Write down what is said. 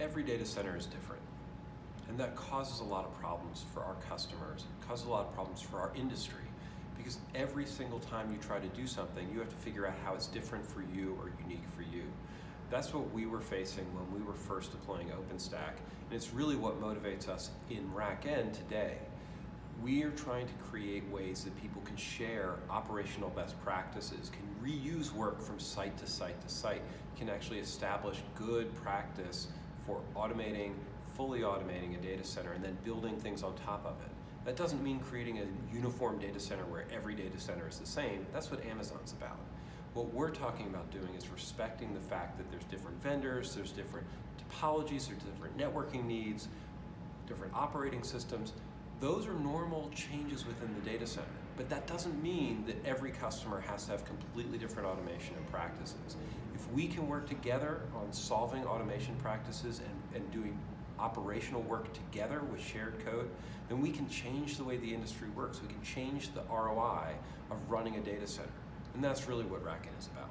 every data center is different. And that causes a lot of problems for our customers, causes a lot of problems for our industry. Because every single time you try to do something, you have to figure out how it's different for you or unique for you. That's what we were facing when we were first deploying OpenStack, and it's really what motivates us in RackN today. We are trying to create ways that people can share operational best practices, can reuse work from site to site to site, can actually establish good practice for automating, fully automating a data center and then building things on top of it. That doesn't mean creating a uniform data center where every data center is the same. That's what Amazon's about. What we're talking about doing is respecting the fact that there's different vendors, there's different topologies, there's different networking needs, different operating systems. Those are normal changes within the data center, but that doesn't mean that every customer has to have completely different automation and practices. If we can work together on solving automation practices and, and doing operational work together with shared code, then we can change the way the industry works. We can change the ROI of running a data center. And that's really what RackN is about.